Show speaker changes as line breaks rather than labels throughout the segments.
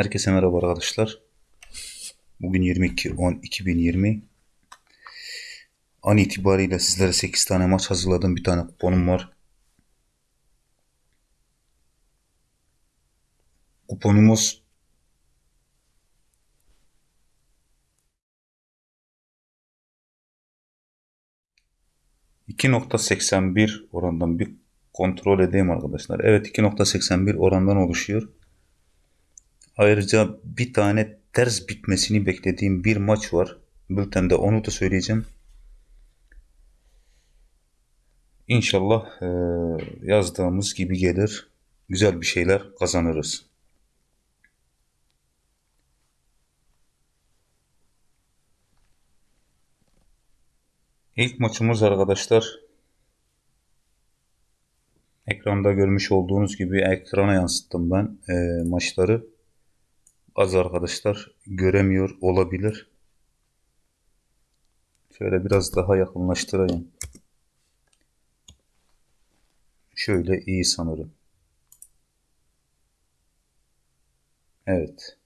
Herkese merhaba arkadaşlar. Bugün 22.10.2020. An itibariyle sizlere 8 tane maç hazırladım. Bir tane kuponum var. Kuponumuz ...2.81 orandan bir kontrol edeyim arkadaşlar. Evet 2.81 orandan oluşuyor. Ayrıca bir tane ters bitmesini beklediğim bir maç var. Bültende onu da söyleyeceğim. İnşallah e, yazdığımız gibi gelir. Güzel bir şeyler kazanırız. İlk maçımız arkadaşlar ekranda görmüş olduğunuz gibi ekrana yansıttım ben e, maçları az arkadaşlar göremiyor olabilir. Şöyle biraz daha yakınlaştırayım. Şöyle iyi sanırım. Evet.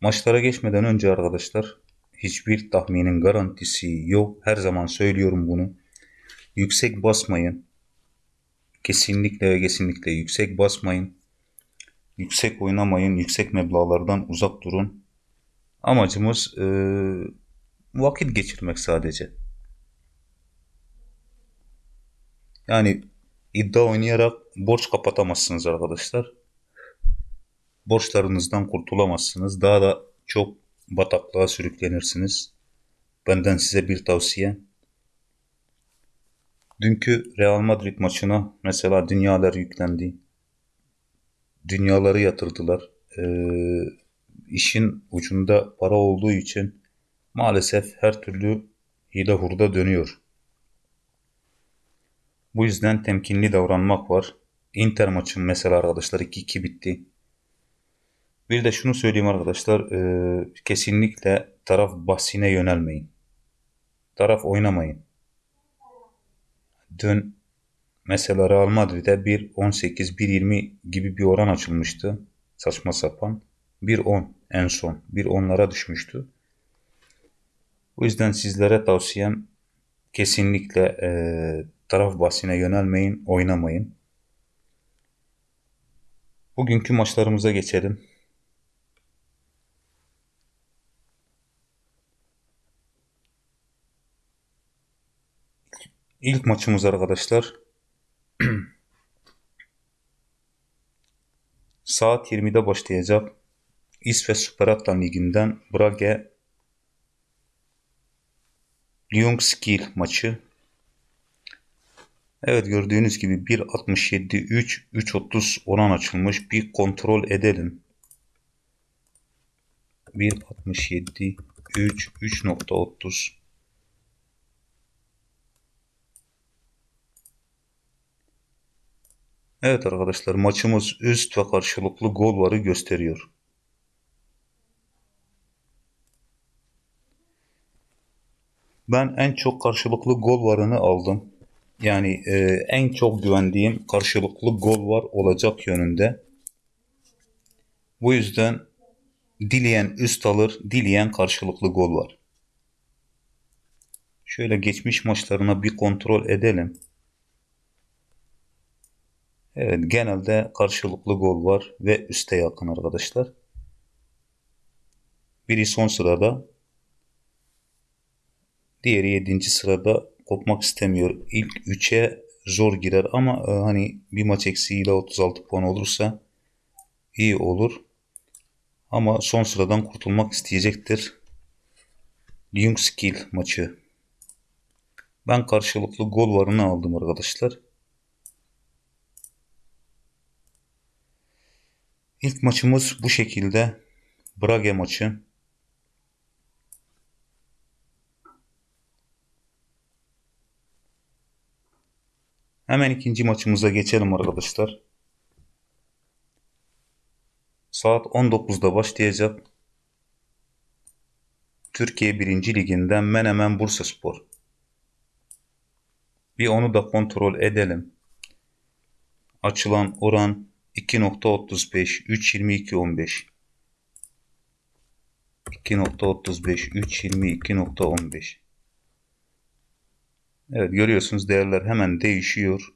Maçlara geçmeden önce arkadaşlar hiçbir tahminin garantisi yok. Her zaman söylüyorum bunu. Yüksek basmayın. Kesinlikle ve kesinlikle yüksek basmayın. Yüksek oynamayın. Yüksek meblağlardan uzak durun. Amacımız e, vakit geçirmek sadece. Yani iddia oynayarak borç kapatamazsınız arkadaşlar. Borçlarınızdan kurtulamazsınız. Daha da çok bataklığa sürüklenirsiniz. Benden size bir tavsiye. Dünkü Real Madrid maçına mesela dünyalar yüklendi. Dünyaları yatırdılar. Ee, işin ucunda para olduğu için maalesef her türlü hile hurda dönüyor. Bu yüzden temkinli davranmak var. Inter maçın mesela arkadaşlar 2-2 bitti. Bir de şunu söyleyeyim arkadaşlar. E, kesinlikle taraf bahsine yönelmeyin. Taraf oynamayın. Dün mesela Real Madrid'e 1.18, 1.20 gibi bir oran açılmıştı. Saçma sapan. 1.10 en son. 1.10'lara düşmüştü. O yüzden sizlere tavsiyem kesinlikle e, taraf bahsine yönelmeyin, oynamayın. Bugünkü maçlarımıza geçelim. İlk maçımız arkadaşlar saat 20'de başlayacak İsveç Süper Atlan Ligi'nden Brage Lyungskil maçı. Evet gördüğünüz gibi 1.67 3 3.30 oran açılmış. Bir kontrol edelim. 1.67 3 3.30 Evet arkadaşlar maçımız üst ve karşılıklı gol varı gösteriyor. Ben en çok karşılıklı gol varını aldım. Yani e, en çok güvendiğim karşılıklı gol var olacak yönünde. Bu yüzden dileyen üst alır, dileyen karşılıklı gol var. Şöyle geçmiş maçlarına bir kontrol edelim. Evet genelde karşılıklı gol var ve üste yakın arkadaşlar. Biri son sırada. Diğeri 7. sırada kopmak istemiyor. İlk 3'e zor girer ama e, hani bir maç eksiğiyle 36 puan olursa iyi olur. Ama son sıradan kurtulmak isteyecektir. Lyungskil maçı. Ben karşılıklı gol varını aldım arkadaşlar. İlk maçımız bu şekilde. Brage maçı. Hemen ikinci maçımıza geçelim arkadaşlar. Saat 19'da başlayacak. Türkiye 1. Liginden Menemen Bursa Spor. Bir onu da kontrol edelim. Açılan oran 2.35 3.22 15 2.35 3.22 2.15 Evet görüyorsunuz değerler hemen değişiyor.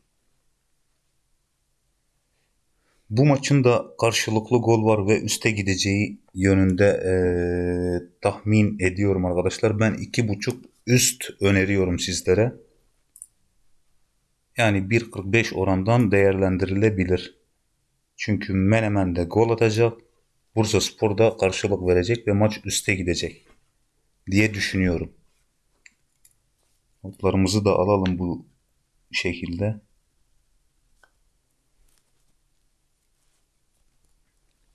Bu maçın da karşılıklı gol var ve üste gideceği yönünde e, tahmin ediyorum arkadaşlar. Ben 2.5 üst öneriyorum sizlere. Yani 1.45 orandan değerlendirilebilir. Çünkü Menemen de gol atacak. Bursa Spor da karşılık verecek ve maç üste gidecek diye düşünüyorum. Notlarımızı da alalım bu şekilde.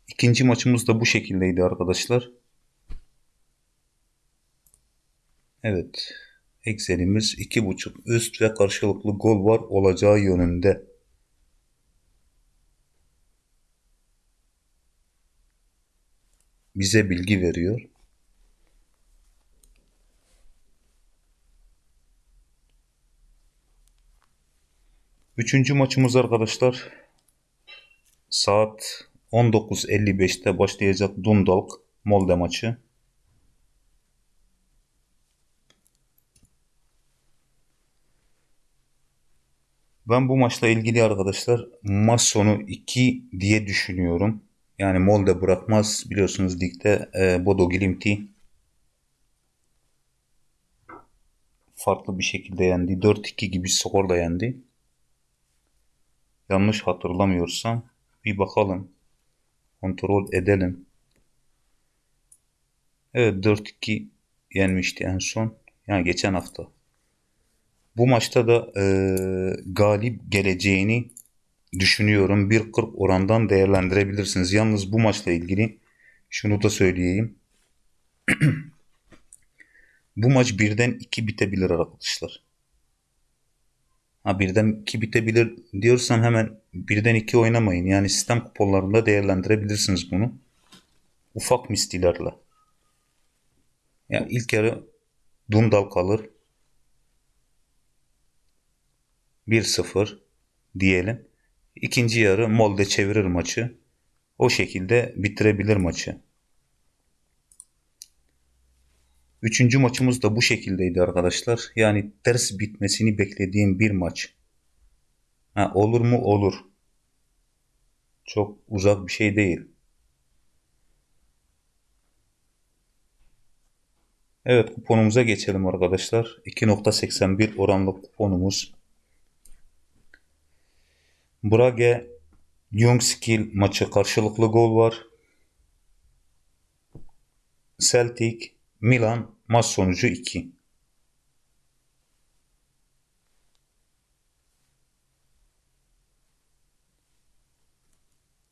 İkinci maçımız da bu şekildeydi arkadaşlar. Evet. Excel'imiz 2.5 üst ve karşılıklı gol var olacağı yönünde. Bize bilgi veriyor. Üçüncü maçımız arkadaşlar saat 19.55'te başlayacak Dundalk Molde maçı. Ben bu maçla ilgili arkadaşlar maç sonu 2 diye düşünüyorum. Yani Molde bırakmaz. Biliyorsunuz ligde e, Bodo Glimt'i farklı bir şekilde yendi. 4-2 gibi skorla yendi. Yanlış hatırlamıyorsam bir bakalım. Kontrol edelim. Evet 4-2 yenmişti en son. Yani geçen hafta. Bu maçta da e, galip geleceğini düşünüyorum. 1.40 orandan değerlendirebilirsiniz. Yalnız bu maçla ilgili şunu da söyleyeyim. bu maç birden 2 bitebilir arkadaşlar. Ha birden 2 bitebilir diyorsam hemen birden 2 oynamayın. Yani sistem kuponlarında değerlendirebilirsiniz bunu. Ufak mistilerle. Yani ilk yarı Dundal kalır. 1-0 diyelim. İkinci yarı Molde çevirir maçı. O şekilde bitirebilir maçı. Üçüncü maçımız da bu şekildeydi arkadaşlar. Yani ters bitmesini beklediğim bir maç. Ha, olur mu? Olur. Çok uzak bir şey değil. Evet kuponumuza geçelim arkadaşlar. 2.81 oranlı kuponumuz. Brage Ljungskil maçı karşılıklı gol var. Celtic Milan maç sonucu 2.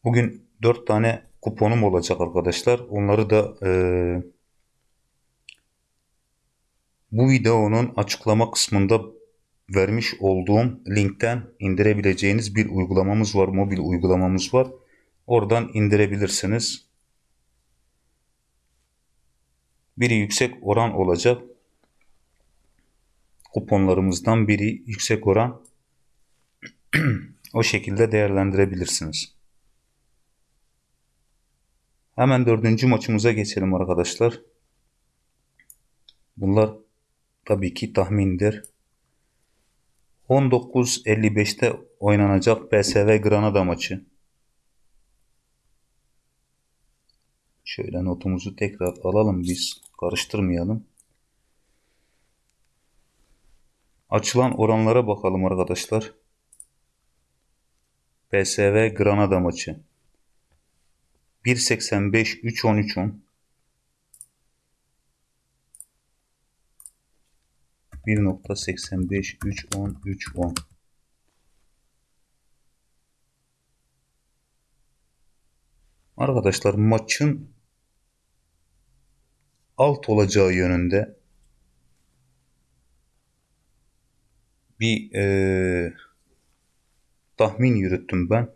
Bugün 4 tane kuponum olacak arkadaşlar. Onları da e, bu videonun açıklama kısmında vermiş olduğum linkten indirebileceğiniz bir uygulamamız var. Mobil uygulamamız var. Oradan indirebilirsiniz. Biri yüksek oran olacak. Kuponlarımızdan biri yüksek oran. o şekilde değerlendirebilirsiniz. Hemen dördüncü maçımıza geçelim arkadaşlar. Bunlar tabii ki tahmindir. 19.55'te oynanacak PSV Granada maçı. Şöyle notumuzu tekrar alalım biz. Karıştırmayalım. Açılan oranlara bakalım arkadaşlar. PSV Granada maçı. 1.85 3.10 3.10 1.85 3.10 3.10 Arkadaşlar maçın alt olacağı yönünde bir e, tahmin yürüttüm ben.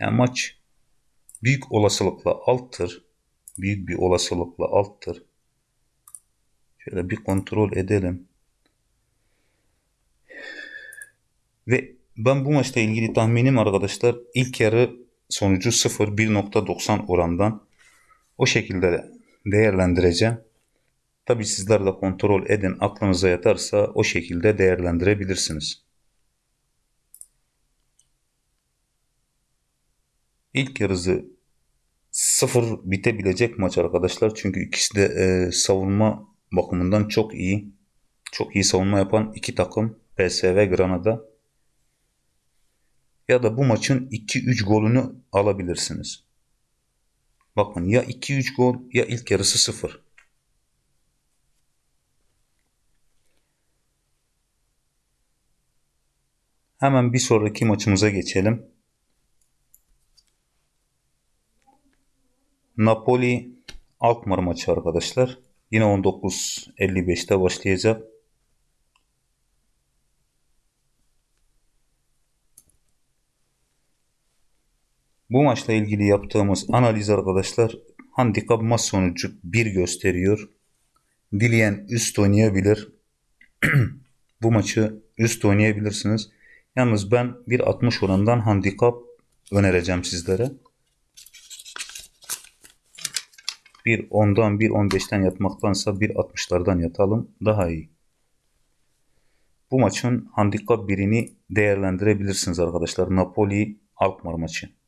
Yani maç büyük olasılıkla alttır. Büyük bir olasılıkla alttır. Şöyle bir kontrol edelim. Ve ben bu maçla ilgili tahminim arkadaşlar ilk yarı sonucu 0 1.90 orandan o şekilde değerlendireceğim. Tabi sizler de kontrol edin aklınıza yatarsa o şekilde değerlendirebilirsiniz. İlk yarısı sıfır bitebilecek maç arkadaşlar. Çünkü ikisi de e, savunma bakımından çok iyi. Çok iyi savunma yapan iki takım PSV Granada. Ya da bu maçın 2-3 golünü alabilirsiniz. Bakın ya 2-3 gol ya ilk yarısı 0. Hemen bir sonraki maçımıza geçelim. Napoli Alkmaar maçı arkadaşlar. Yine 19.55'te başlayacak. Bu maçla ilgili yaptığımız analiz arkadaşlar handikap maç sonucu 1 gösteriyor. Dileyen üst oynayabilir. Bu maçı üst oynayabilirsiniz. Yalnız ben 1.60 oranından handikap önereceğim sizlere. Bir 10'dan bir 15'ten yatmaktansa bir 60'lardan yatalım daha iyi. Bu maçın handikap birini değerlendirebilirsiniz arkadaşlar. Napoli Alkmaar maçı.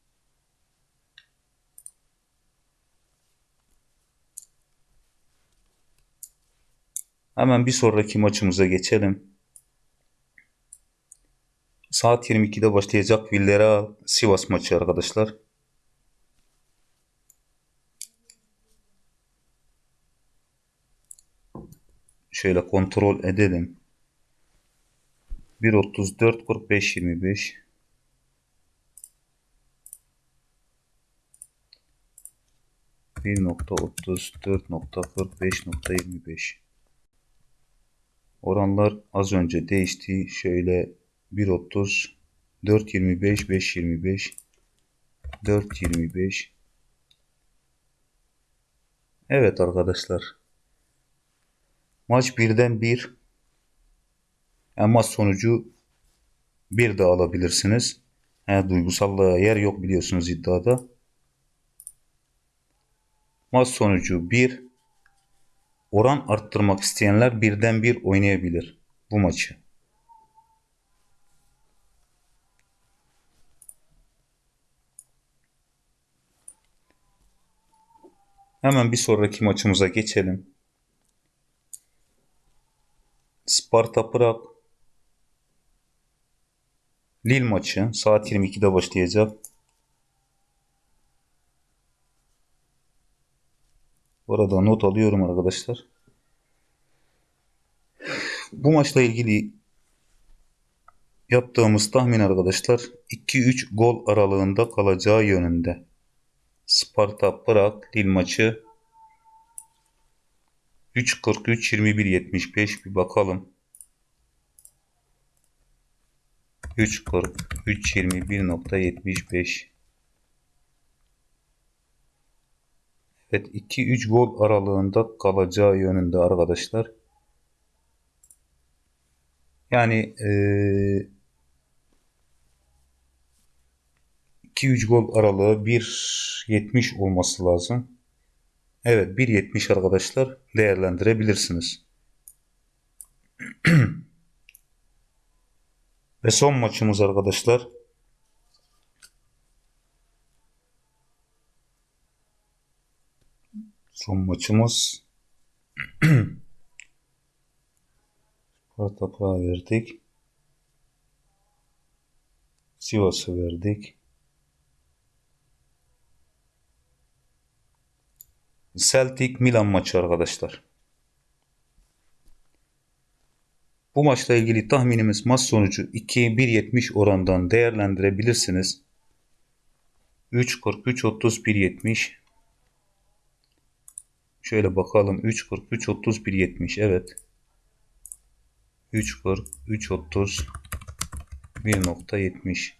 Hemen bir sonraki maçımıza geçelim. Saat 22'de başlayacak Villarreal Sivas maçı arkadaşlar. Şöyle kontrol edelim. 1.34 45 25 1.34.45.25 Oranlar az önce değişti. Şöyle 1.30 4.25 5.25 4.25 Evet arkadaşlar. Maç birden bir. Yani maç sonucu bir de alabilirsiniz. Yani duygusallığa yer yok biliyorsunuz iddiada. Maç sonucu bir. Oran arttırmak isteyenler birden bir oynayabilir bu maçı. Hemen bir sonraki maçımıza geçelim. Sparta Prag Lille maçı saat 22'de başlayacak. Burada not alıyorum arkadaşlar. Bu maçla ilgili yaptığımız tahmin arkadaşlar 2-3 gol aralığında kalacağı yönünde. Sparta Prag Lille maçı 3.43 21.75 bir bakalım. 3.43 21.75 Evet 2-3 gol aralığında kalacağı yönünde arkadaşlar. Yani ee, 2-3 gol aralığı 1.70 olması lazım. Evet 1.70 arkadaşlar değerlendirebilirsiniz. Ve son maçımız arkadaşlar. Son maçımız Sparta Praha verdik. Sivas'ı verdik. Celtic Milan maçı arkadaşlar. Bu maçla ilgili tahminimiz maç sonucu 2-1.70 orandan değerlendirebilirsiniz. 3.43 30 1.70 Şöyle bakalım 3.43 30 1.70 evet. 3.40 30 1.70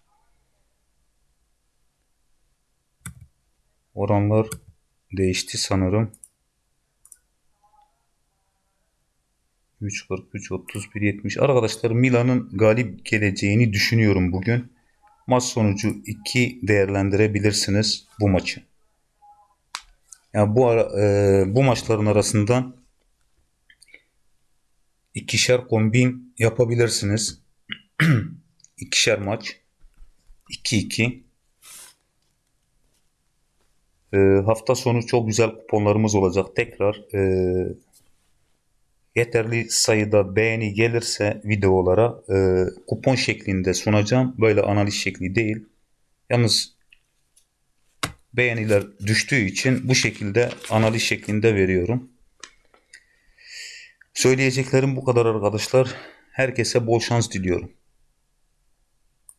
Oranlar değişti sanırım. 3.43 31.70 Arkadaşlar Milan'ın galip geleceğini düşünüyorum bugün. Maç sonucu 2 değerlendirebilirsiniz bu maçı. Yani bu ara, e, bu maçların arasından ikişer kombin yapabilirsiniz. ikişer maç. 2-2. E, hafta sonu çok güzel kuponlarımız olacak. Tekrar e, yeterli sayıda beğeni gelirse videolara e, kupon şeklinde sunacağım. Böyle analiz şekli değil. Yalnız beğeniler düştüğü için bu şekilde analiz şeklinde veriyorum. Söyleyeceklerim bu kadar arkadaşlar. Herkese bol şans diliyorum.